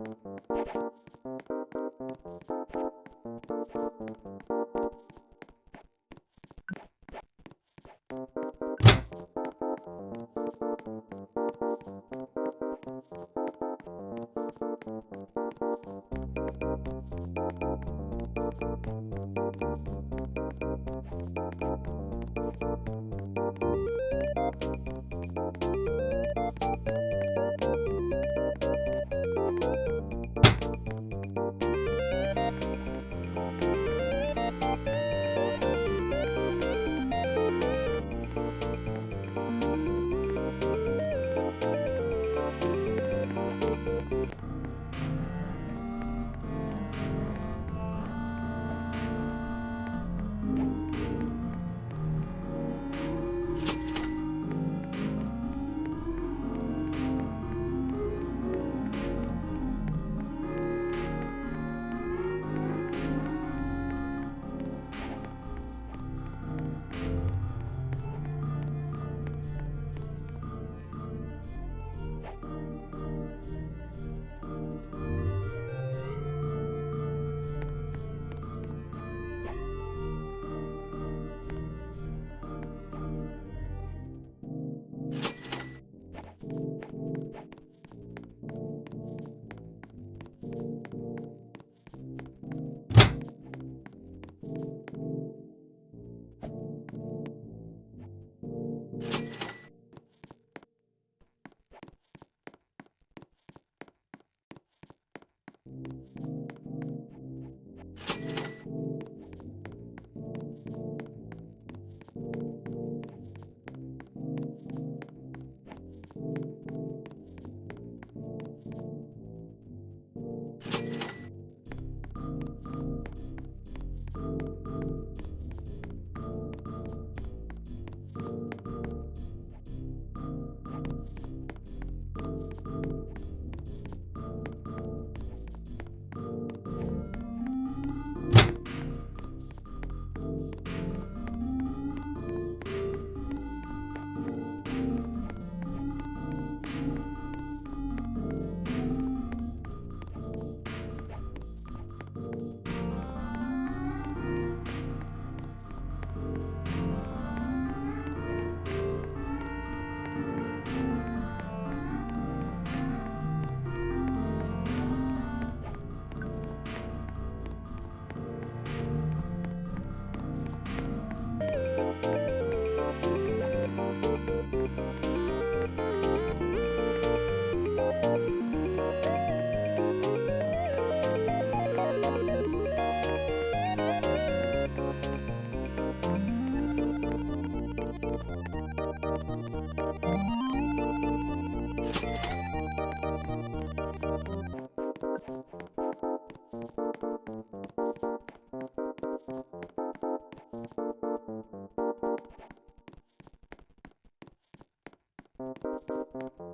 you Thank